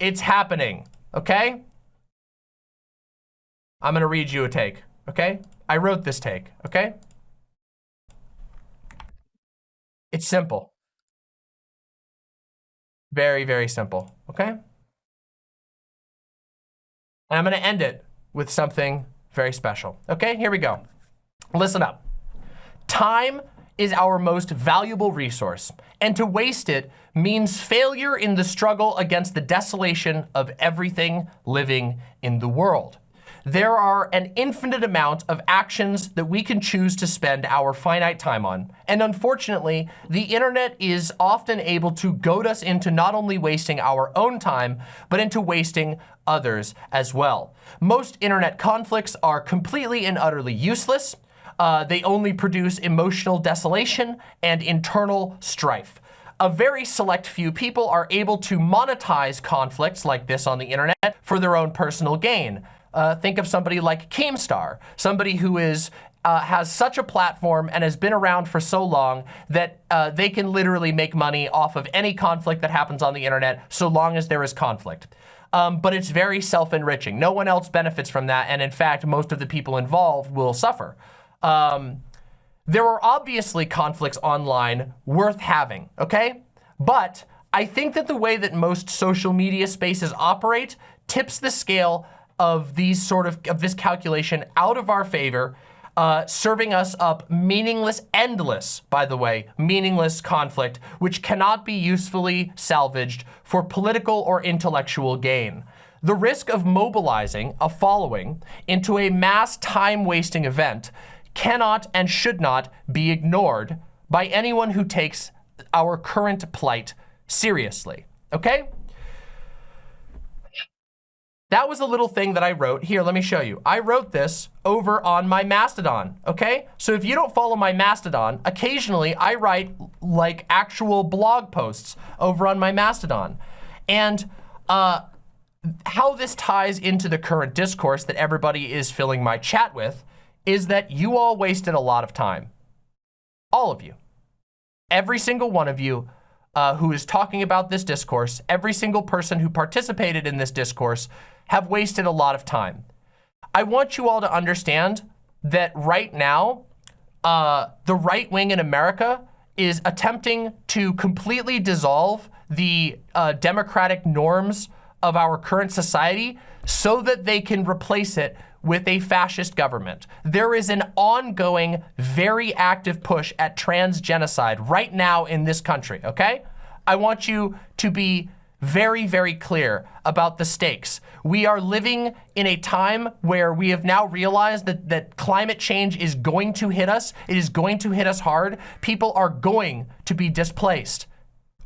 It's happening, okay? I'm gonna read you a take, okay? I wrote this take, okay? It's simple. Very, very simple, okay? And I'm gonna end it with something very special. Okay, here we go. Listen up. Time is our most valuable resource, and to waste it means failure in the struggle against the desolation of everything living in the world there are an infinite amount of actions that we can choose to spend our finite time on. And unfortunately, the internet is often able to goad us into not only wasting our own time, but into wasting others as well. Most internet conflicts are completely and utterly useless. Uh, they only produce emotional desolation and internal strife a very select few people are able to monetize conflicts like this on the internet for their own personal gain. Uh, think of somebody like Keemstar, somebody who is uh, has such a platform and has been around for so long that uh, they can literally make money off of any conflict that happens on the internet so long as there is conflict. Um, but it's very self-enriching. No one else benefits from that, and in fact, most of the people involved will suffer. Um, there are obviously conflicts online worth having, okay? But I think that the way that most social media spaces operate tips the scale of these sort of, of this calculation out of our favor, uh, serving us up meaningless, endless, by the way, meaningless conflict, which cannot be usefully salvaged for political or intellectual gain. The risk of mobilizing a following into a mass time-wasting event cannot and should not be ignored by anyone who takes our current plight seriously, okay? That was a little thing that I wrote. Here, let me show you. I wrote this over on my Mastodon, okay? So if you don't follow my Mastodon, occasionally I write like actual blog posts over on my Mastodon. And uh, how this ties into the current discourse that everybody is filling my chat with is that you all wasted a lot of time. All of you. Every single one of you uh, who is talking about this discourse, every single person who participated in this discourse have wasted a lot of time. I want you all to understand that right now, uh, the right wing in America is attempting to completely dissolve the uh, democratic norms of our current society so that they can replace it with a fascist government. There is an ongoing, very active push at trans genocide right now in this country, okay? I want you to be very, very clear about the stakes. We are living in a time where we have now realized that, that climate change is going to hit us. It is going to hit us hard. People are going to be displaced.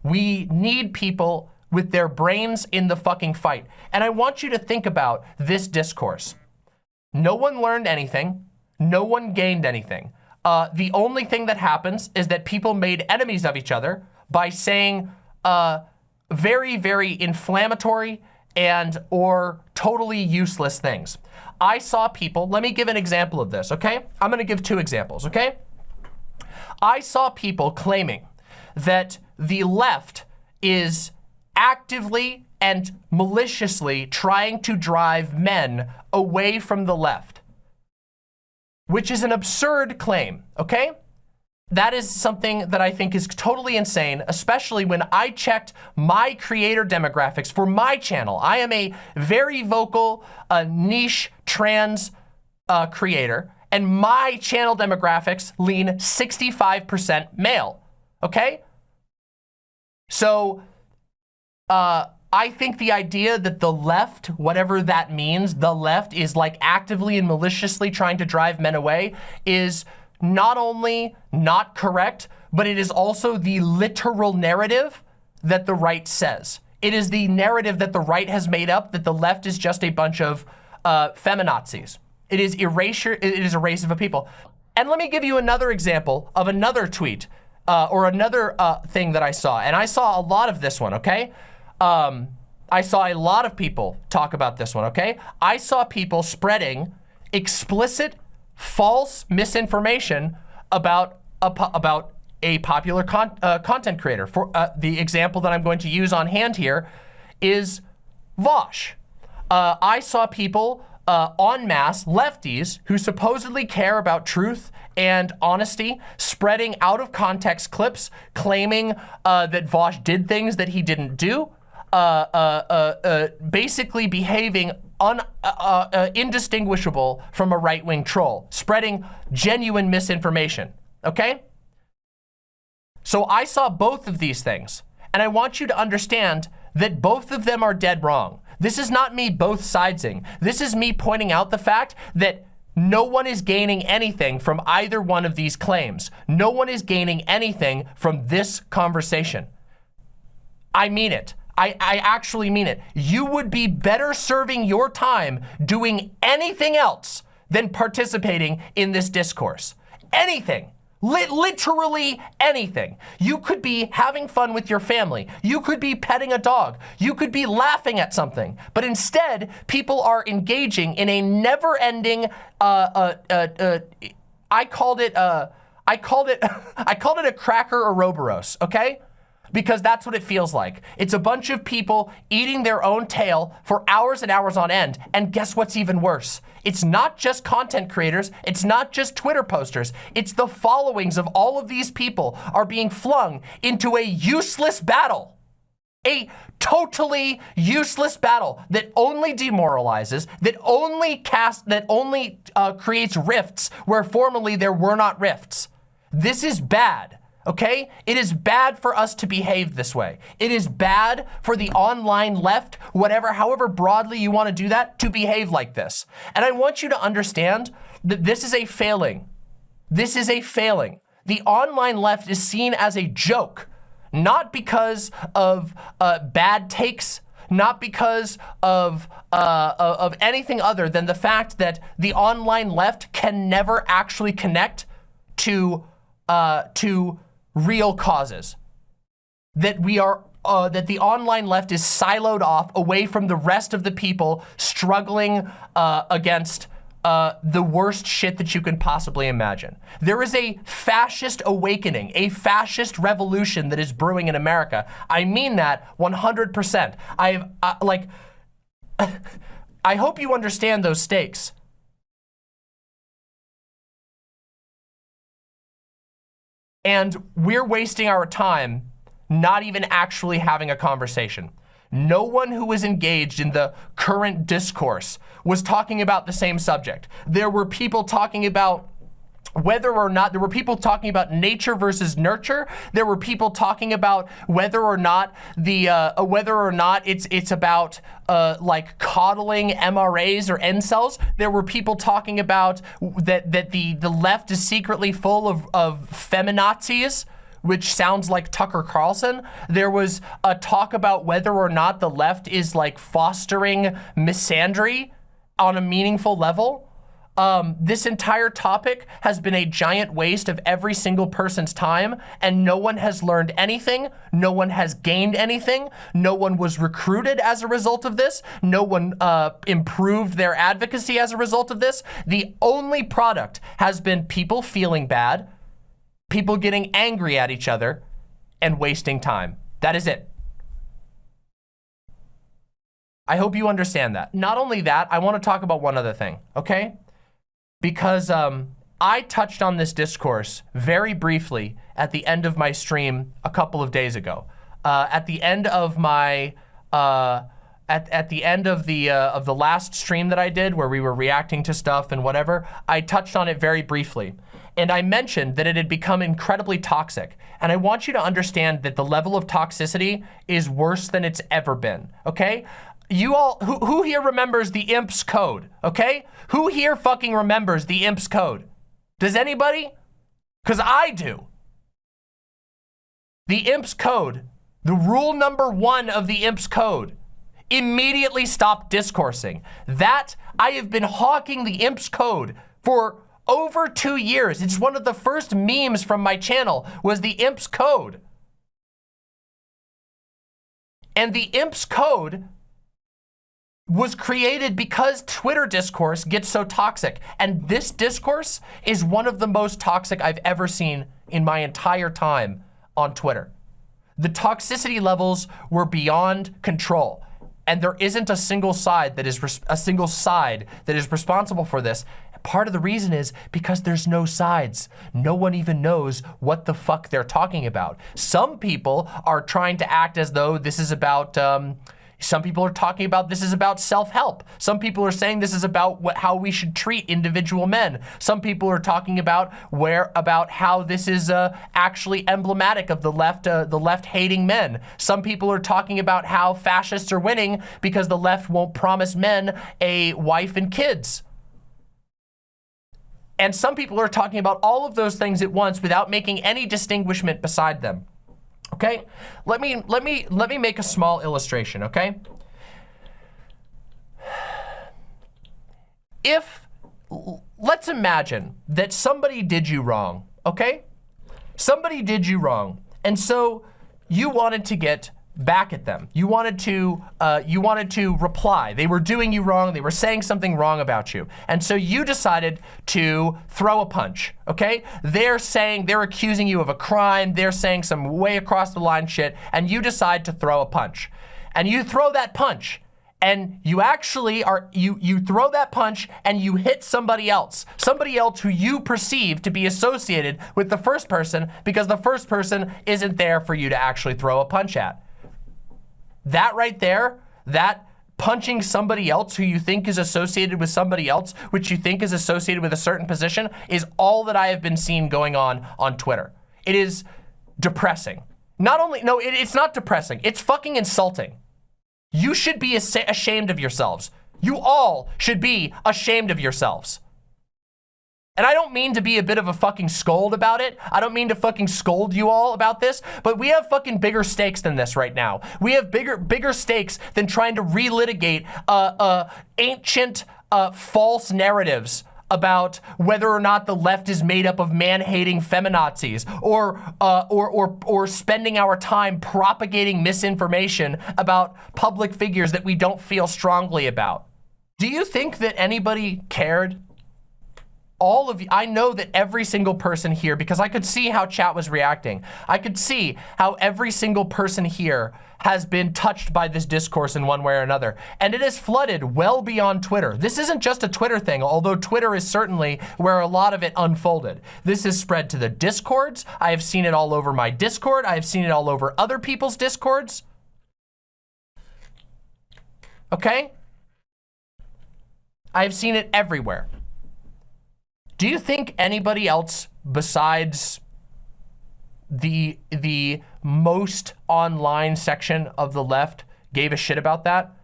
We need people with their brains in the fucking fight. And I want you to think about this discourse. No one learned anything. No one gained anything. Uh, the only thing that happens is that people made enemies of each other by saying, uh, very, very inflammatory and or totally useless things. I saw people, let me give an example of this, okay? I'm gonna give two examples, okay? I saw people claiming that the left is actively and maliciously trying to drive men away from the left, which is an absurd claim, okay? that is something that I think is totally insane, especially when I checked my creator demographics for my channel. I am a very vocal, uh, niche trans uh, creator, and my channel demographics lean 65% male, okay? So, uh, I think the idea that the left, whatever that means, the left is like actively and maliciously trying to drive men away is not only not correct, but it is also the literal narrative that the right says. It is the narrative that the right has made up that the left is just a bunch of uh, feminazis. It is erasure, it is erasure of a people. And let me give you another example of another tweet uh, or another uh, thing that I saw. And I saw a lot of this one, okay? Um, I saw a lot of people talk about this one, okay? I saw people spreading explicit false misinformation about a, about a popular con uh, content creator. For uh, the example that I'm going to use on hand here is Vaush. Uh, I saw people uh, en masse, lefties, who supposedly care about truth and honesty, spreading out of context clips, claiming uh, that Vaush did things that he didn't do, uh, uh, uh, basically behaving un, indistinguishable from a right-wing troll, spreading genuine misinformation, okay? So I saw both of these things, and I want you to understand that both of them are dead wrong. This is not me both sidesing. This is me pointing out the fact that no one is gaining anything from either one of these claims. No one is gaining anything from this conversation. I mean it. I, I actually mean it. You would be better serving your time doing anything else than participating in this discourse. Anything literally anything. You could be having fun with your family. You could be petting a dog. You could be laughing at something. But instead, people are engaging in a never-ending, uh, uh, uh, uh I called it, uh, I called it, I called it a cracker Ouroboros, okay? Because that's what it feels like. It's a bunch of people eating their own tail for hours and hours on end. And guess what's even worse? It's not just content creators. It's not just Twitter posters. It's the followings of all of these people are being flung into a useless battle. A totally useless battle that only demoralizes, that only cast, that only uh, creates rifts where formerly there were not rifts. This is bad okay? It is bad for us to behave this way. It is bad for the online left, whatever, however broadly you want to do that, to behave like this. And I want you to understand that this is a failing. This is a failing. The online left is seen as a joke, not because of uh, bad takes, not because of, uh, of anything other than the fact that the online left can never actually connect to, uh, to real causes. That we are, uh, that the online left is siloed off away from the rest of the people struggling uh, against uh, the worst shit that you can possibly imagine. There is a fascist awakening, a fascist revolution that is brewing in America. I mean that 100%. I've, uh, like, I hope you understand those stakes. And we're wasting our time not even actually having a conversation. No one who was engaged in the current discourse was talking about the same subject. There were people talking about whether or not, there were people talking about nature versus nurture. There were people talking about whether or not the, uh, whether or not it's, it's about uh, like coddling MRAs or incels. There were people talking about that, that the, the left is secretly full of, of feminazis which sounds like Tucker Carlson. There was a talk about whether or not the left is like fostering misandry on a meaningful level. Um, this entire topic has been a giant waste of every single person's time and no one has learned anything. No one has gained anything. No one was recruited as a result of this. No one uh, improved their advocacy as a result of this. The only product has been people feeling bad, people getting angry at each other, and wasting time. That is it. I hope you understand that. Not only that, I want to talk about one other thing, okay? Because um, I touched on this discourse very briefly at the end of my stream a couple of days ago. Uh, at the end of my, uh, at, at the end of the, uh, of the last stream that I did where we were reacting to stuff and whatever, I touched on it very briefly. And I mentioned that it had become incredibly toxic. And I want you to understand that the level of toxicity is worse than it's ever been, okay? You all, who, who here remembers the IMPS code, okay? Who here fucking remembers the IMPS code? Does anybody? Because I do. The IMPS code, the rule number one of the IMPS code, immediately stop discoursing. That, I have been hawking the IMPS code for over two years. It's one of the first memes from my channel was the IMPS code. And the IMPS code was created because Twitter discourse gets so toxic. And this discourse is one of the most toxic I've ever seen in my entire time on Twitter. The toxicity levels were beyond control. and there isn't a single side that is a single side that is responsible for this. Part of the reason is because there's no sides. No one even knows what the fuck they're talking about. Some people are trying to act as though this is about um, some people are talking about this is about self-help. Some people are saying this is about what, how we should treat individual men. Some people are talking about where about how this is uh, actually emblematic of the left, uh, the left hating men. Some people are talking about how fascists are winning because the left won't promise men a wife and kids. And some people are talking about all of those things at once without making any distinguishment beside them. Okay, let me let me let me make a small illustration. Okay, if let's imagine that somebody did you wrong. Okay, somebody did you wrong, and so you wanted to get back at them. You wanted to uh, you wanted to reply. They were doing you wrong. They were saying something wrong about you. And so you decided to throw a punch, okay? They're saying, they're accusing you of a crime. They're saying some way across the line shit. And you decide to throw a punch. And you throw that punch and you actually are, you, you throw that punch and you hit somebody else. Somebody else who you perceive to be associated with the first person because the first person isn't there for you to actually throw a punch at. That right there, that punching somebody else who you think is associated with somebody else, which you think is associated with a certain position, is all that I have been seeing going on on Twitter. It is depressing. Not only, no, it, it's not depressing. It's fucking insulting. You should be ashamed of yourselves. You all should be ashamed of yourselves. And I don't mean to be a bit of a fucking scold about it. I don't mean to fucking scold you all about this, but we have fucking bigger stakes than this right now. We have bigger bigger stakes than trying to relitigate uh, uh, ancient uh, false narratives about whether or not the left is made up of man-hating feminazis or, uh, or, or, or spending our time propagating misinformation about public figures that we don't feel strongly about. Do you think that anybody cared all of you, I know that every single person here, because I could see how chat was reacting. I could see how every single person here has been touched by this discourse in one way or another. And it is flooded well beyond Twitter. This isn't just a Twitter thing, although Twitter is certainly where a lot of it unfolded. This has spread to the discords. I have seen it all over my discord. I have seen it all over other people's discords. Okay? I have seen it everywhere. Do you think anybody else besides the the most online section of the left gave a shit about that?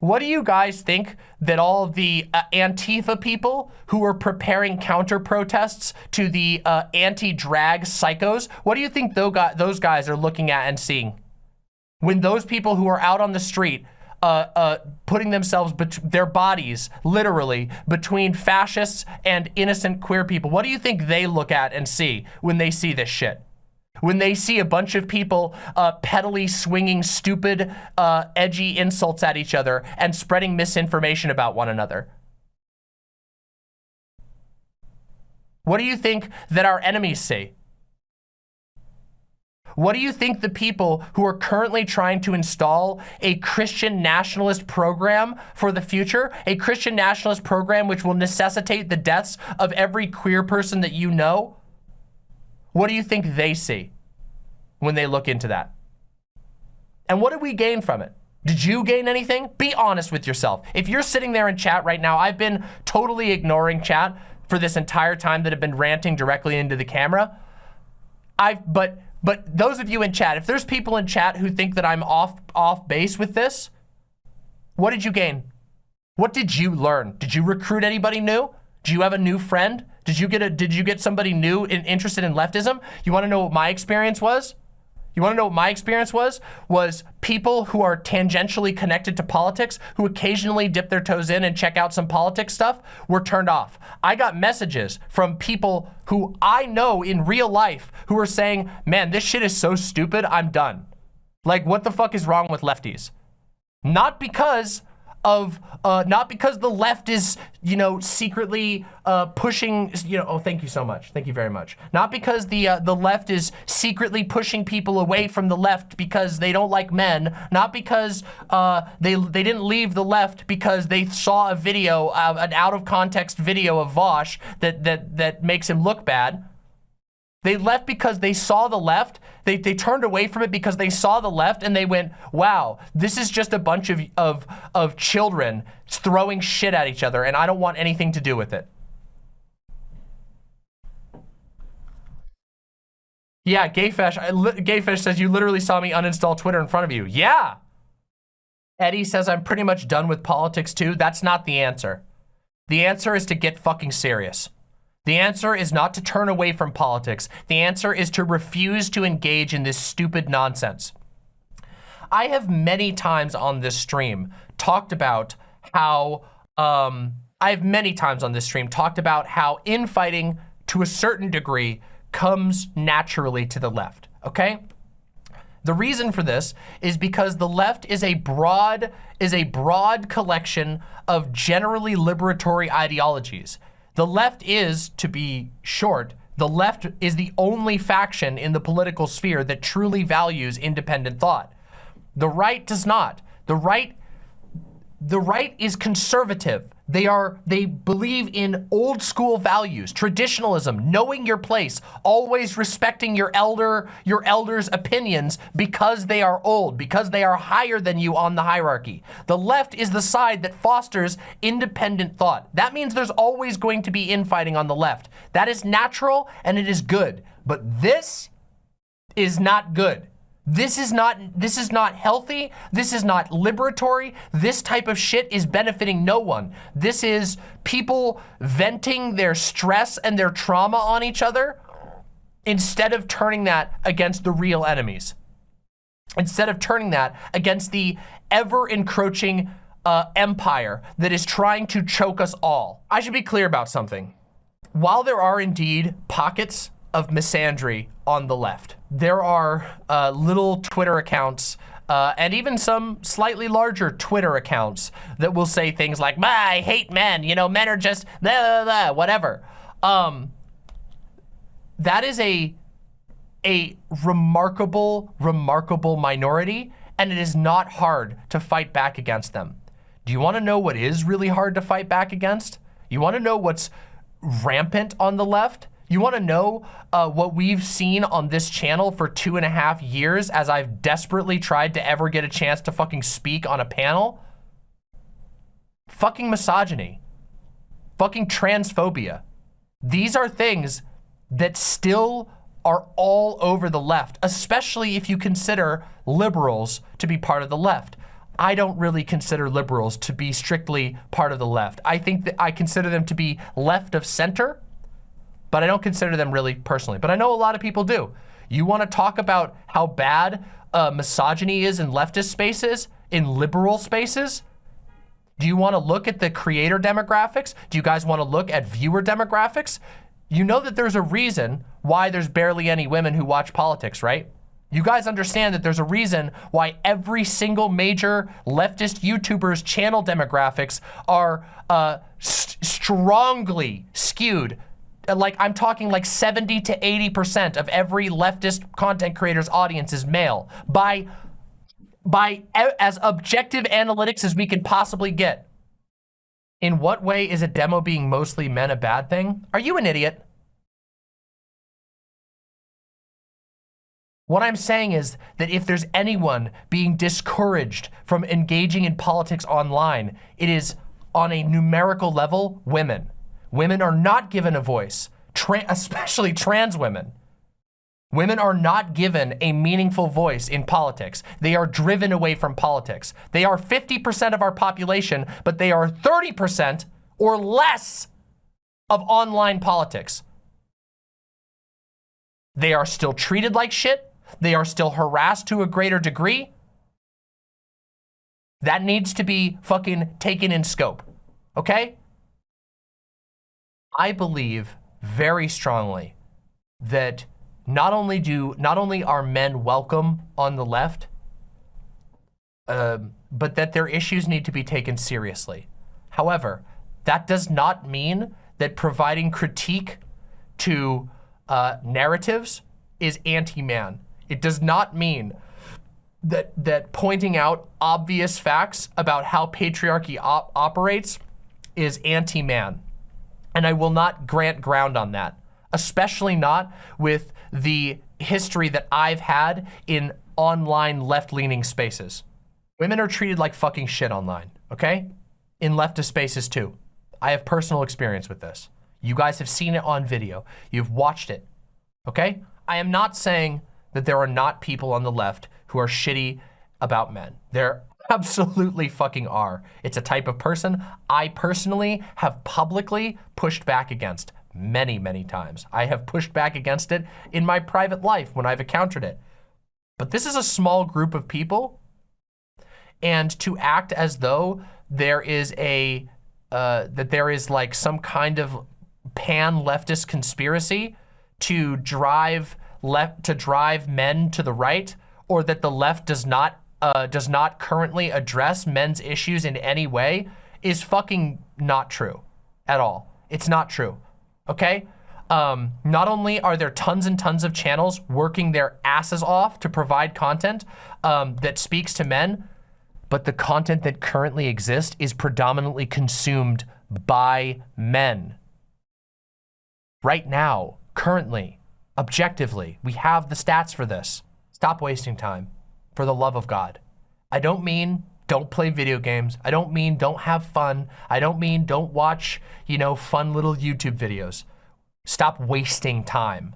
What do you guys think that all the uh, Antifa people who are preparing counter protests to the uh, anti-drag psychos, what do you think those guys are looking at and seeing? When those people who are out on the street uh, uh, putting themselves, their bodies, literally, between fascists and innocent queer people. What do you think they look at and see when they see this shit? When they see a bunch of people uh, pedally swinging stupid, uh, edgy insults at each other and spreading misinformation about one another. What do you think that our enemies see? What do you think the people who are currently trying to install a Christian nationalist program for the future, a Christian nationalist program which will necessitate the deaths of every queer person that you know, what do you think they see when they look into that? And what did we gain from it? Did you gain anything? Be honest with yourself. If you're sitting there in chat right now, I've been totally ignoring chat for this entire time that I've been ranting directly into the camera. I've, but but those of you in chat, if there's people in chat who think that I'm off, off base with this, what did you gain? What did you learn? Did you recruit anybody new? Do you have a new friend? Did you get a, did you get somebody new and interested in leftism? You wanna know what my experience was? You wanna know what my experience was? Was people who are tangentially connected to politics, who occasionally dip their toes in and check out some politics stuff, were turned off. I got messages from people who I know in real life who were saying, man, this shit is so stupid, I'm done. Like, what the fuck is wrong with lefties? Not because of, uh, not because the left is, you know, secretly uh, pushing, you know, oh, thank you so much. Thank you very much. Not because the, uh, the left is secretly pushing people away from the left because they don't like men. Not because uh, they, they didn't leave the left because they saw a video, uh, an out of context video of Vaush that, that, that makes him look bad. They left because they saw the left. They, they turned away from it because they saw the left and they went, wow, this is just a bunch of, of, of children throwing shit at each other and I don't want anything to do with it. Yeah, Gayfish, Gayfish says you literally saw me uninstall Twitter in front of you. Yeah. Eddie says I'm pretty much done with politics too. That's not the answer. The answer is to get fucking serious. The answer is not to turn away from politics. The answer is to refuse to engage in this stupid nonsense. I have many times on this stream talked about how, um, I have many times on this stream talked about how infighting to a certain degree comes naturally to the left, okay? The reason for this is because the left is a broad is a broad collection of generally liberatory ideologies. The left is, to be short, the left is the only faction in the political sphere that truly values independent thought. The right does not. The right, the right is conservative. They are, they believe in old school values, traditionalism, knowing your place, always respecting your elder, your elders' opinions because they are old, because they are higher than you on the hierarchy. The left is the side that fosters independent thought. That means there's always going to be infighting on the left. That is natural and it is good. But this is not good. This is not this is not healthy. This is not liberatory. This type of shit is benefiting no one. This is people venting their stress and their trauma on each other instead of turning that against the real enemies. Instead of turning that against the ever encroaching uh, empire that is trying to choke us all. I should be clear about something. While there are indeed pockets of misandry on the left. There are uh, little Twitter accounts uh, and even some slightly larger Twitter accounts that will say things like, I hate men, you know, men are just blah, blah, blah, whatever. Um, that is a, a remarkable, remarkable minority, and it is not hard to fight back against them. Do you want to know what is really hard to fight back against? You want to know what's rampant on the left? You wanna know uh, what we've seen on this channel for two and a half years as I've desperately tried to ever get a chance to fucking speak on a panel? Fucking misogyny. Fucking transphobia. These are things that still are all over the left, especially if you consider liberals to be part of the left. I don't really consider liberals to be strictly part of the left. I think that I consider them to be left of center, but I don't consider them really personally. But I know a lot of people do. You want to talk about how bad uh, misogyny is in leftist spaces, in liberal spaces? Do you want to look at the creator demographics? Do you guys want to look at viewer demographics? You know that there's a reason why there's barely any women who watch politics, right? You guys understand that there's a reason why every single major leftist YouTuber's channel demographics are uh, st strongly skewed like I'm talking like 70 to 80% of every leftist content creator's audience is male by by as objective analytics as we can possibly get. In what way is a demo being mostly men a bad thing? Are you an idiot? What I'm saying is that if there's anyone being discouraged from engaging in politics online, it is on a numerical level, women. Women are not given a voice, tra especially trans women. Women are not given a meaningful voice in politics. They are driven away from politics. They are 50% of our population, but they are 30% or less of online politics. They are still treated like shit. They are still harassed to a greater degree. That needs to be fucking taken in scope, okay? I believe very strongly that not only do not only are men welcome on the left, uh, but that their issues need to be taken seriously. However, that does not mean that providing critique to uh, narratives is anti-man. It does not mean that, that pointing out obvious facts about how patriarchy op operates is anti-man. And I will not grant ground on that, especially not with the history that I've had in online left-leaning spaces. Women are treated like fucking shit online, okay? In leftist spaces too. I have personal experience with this. You guys have seen it on video. You've watched it, okay? I am not saying that there are not people on the left who are shitty about men. There absolutely fucking are. It's a type of person I personally have publicly pushed back against many, many times. I have pushed back against it in my private life when I've encountered it. But this is a small group of people and to act as though there is a, uh, that there is like some kind of pan leftist conspiracy to drive left to drive men to the right or that the left does not uh, does not currently address men's issues in any way is fucking not true at all. It's not true, okay? Um, not only are there tons and tons of channels working their asses off to provide content um, that speaks to men, but the content that currently exists is predominantly consumed by men. Right now, currently, objectively, we have the stats for this. Stop wasting time, for the love of God. I don't mean don't play video games. I don't mean don't have fun. I don't mean don't watch, you know, fun little YouTube videos. Stop wasting time.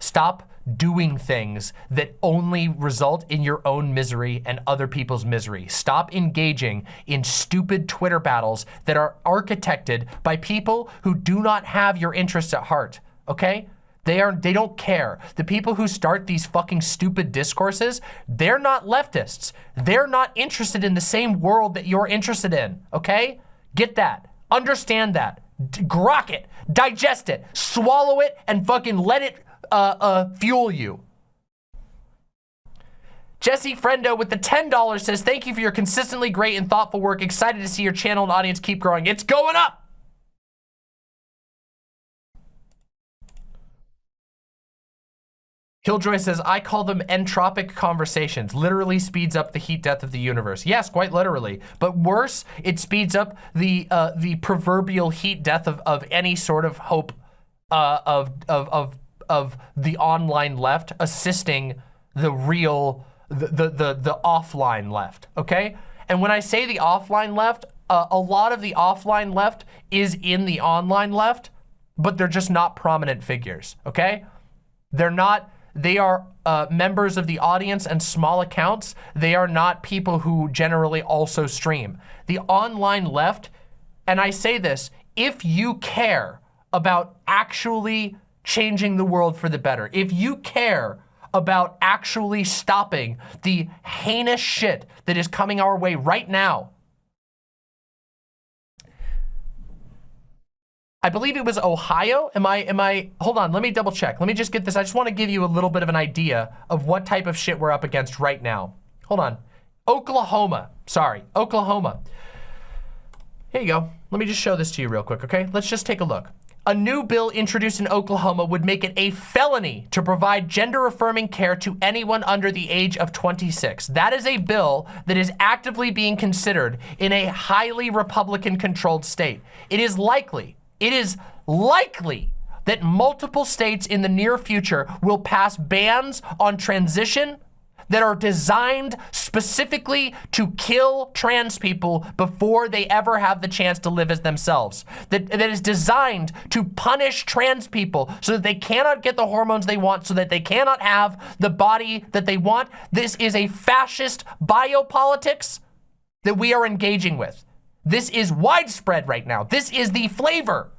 Stop doing things that only result in your own misery and other people's misery. Stop engaging in stupid Twitter battles that are architected by people who do not have your interests at heart, okay? They are they don't care. The people who start these fucking stupid discourses, they're not leftists. They're not interested in the same world that you're interested in, okay? Get that. Understand that. D grok it. Digest it. Swallow it and fucking let it uh, uh, fuel you. Jesse Friendo with the $10 says, thank you for your consistently great and thoughtful work. Excited to see your channel and audience keep growing. It's going up. Killjoy says, I call them entropic conversations. Literally speeds up the heat death of the universe. Yes, quite literally. But worse, it speeds up the uh, the proverbial heat death of, of any sort of hope uh, of, of, of, of the online left assisting the real, the, the, the, the offline left, okay? And when I say the offline left, uh, a lot of the offline left is in the online left, but they're just not prominent figures, okay? They're not they are uh, members of the audience and small accounts. They are not people who generally also stream. The online left, and I say this, if you care about actually changing the world for the better, if you care about actually stopping the heinous shit that is coming our way right now, I believe it was Ohio. Am I, am I, hold on, let me double check. Let me just get this. I just want to give you a little bit of an idea of what type of shit we're up against right now. Hold on. Oklahoma, sorry, Oklahoma. Here you go. Let me just show this to you real quick, okay? Let's just take a look. A new bill introduced in Oklahoma would make it a felony to provide gender-affirming care to anyone under the age of 26. That is a bill that is actively being considered in a highly Republican-controlled state. It is likely it is likely that multiple states in the near future will pass bans on transition that are designed specifically to kill trans people before they ever have the chance to live as themselves. That, that is designed to punish trans people so that they cannot get the hormones they want, so that they cannot have the body that they want. This is a fascist biopolitics that we are engaging with. This is widespread right now. This is the flavor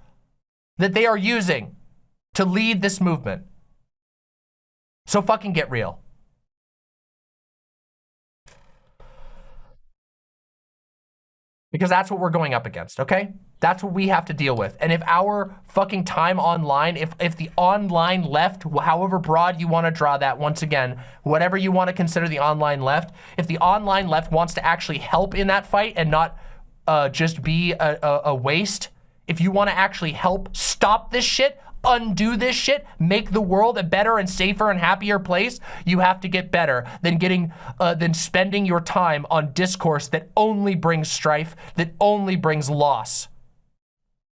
that they are using to lead this movement. So fucking get real. Because that's what we're going up against, okay? That's what we have to deal with. And if our fucking time online, if, if the online left, however broad you want to draw that, once again, whatever you want to consider the online left, if the online left wants to actually help in that fight and not uh, just be a, a, a waste, if you want to actually help stop this shit, undo this shit, make the world a better and safer and happier place, you have to get better than getting, uh, than spending your time on discourse that only brings strife, that only brings loss.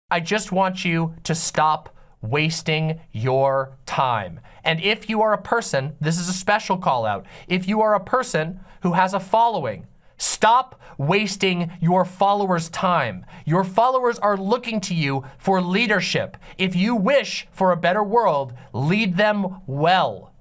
I just want you to stop wasting your time. And if you are a person, this is a special call out. If you are a person who has a following, Stop wasting your followers' time. Your followers are looking to you for leadership. If you wish for a better world, lead them well.